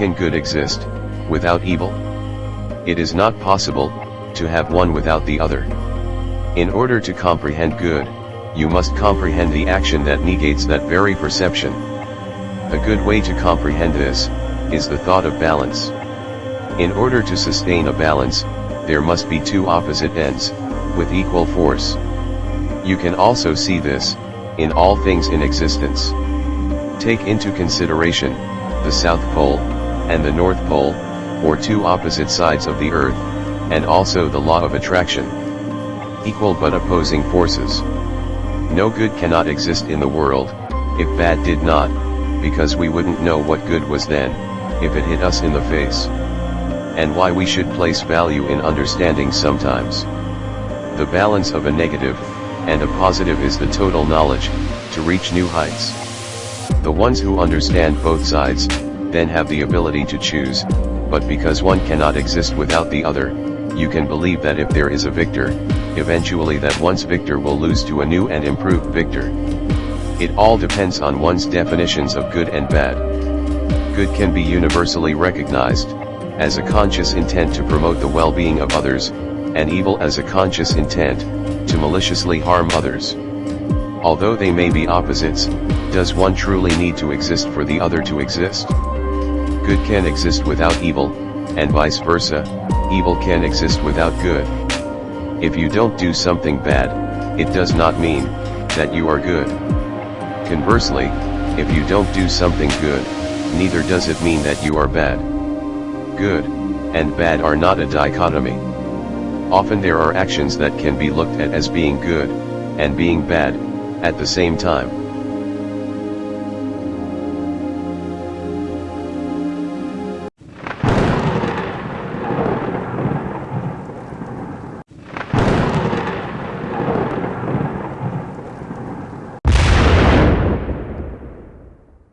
can good exist, without evil? It is not possible, to have one without the other. In order to comprehend good, you must comprehend the action that negates that very perception. A good way to comprehend this, is the thought of balance. In order to sustain a balance, there must be two opposite ends, with equal force. You can also see this, in all things in existence. Take into consideration, the South Pole, and the North Pole, or two opposite sides of the Earth, and also the law of attraction. Equal but opposing forces. No good cannot exist in the world, if bad did not, because we wouldn't know what good was then, if it hit us in the face. And why we should place value in understanding sometimes. The balance of a negative, and a positive is the total knowledge, to reach new heights. The ones who understand both sides, then have the ability to choose, but because one cannot exist without the other, you can believe that if there is a victor, eventually that one's victor will lose to a new and improved victor. It all depends on one's definitions of good and bad. Good can be universally recognized, as a conscious intent to promote the well-being of others, and evil as a conscious intent, to maliciously harm others. Although they may be opposites, does one truly need to exist for the other to exist? Good can exist without evil, and vice versa, evil can exist without good. If you don't do something bad, it does not mean, that you are good. Conversely, if you don't do something good, neither does it mean that you are bad. Good, and bad are not a dichotomy. Often there are actions that can be looked at as being good, and being bad, at the same time.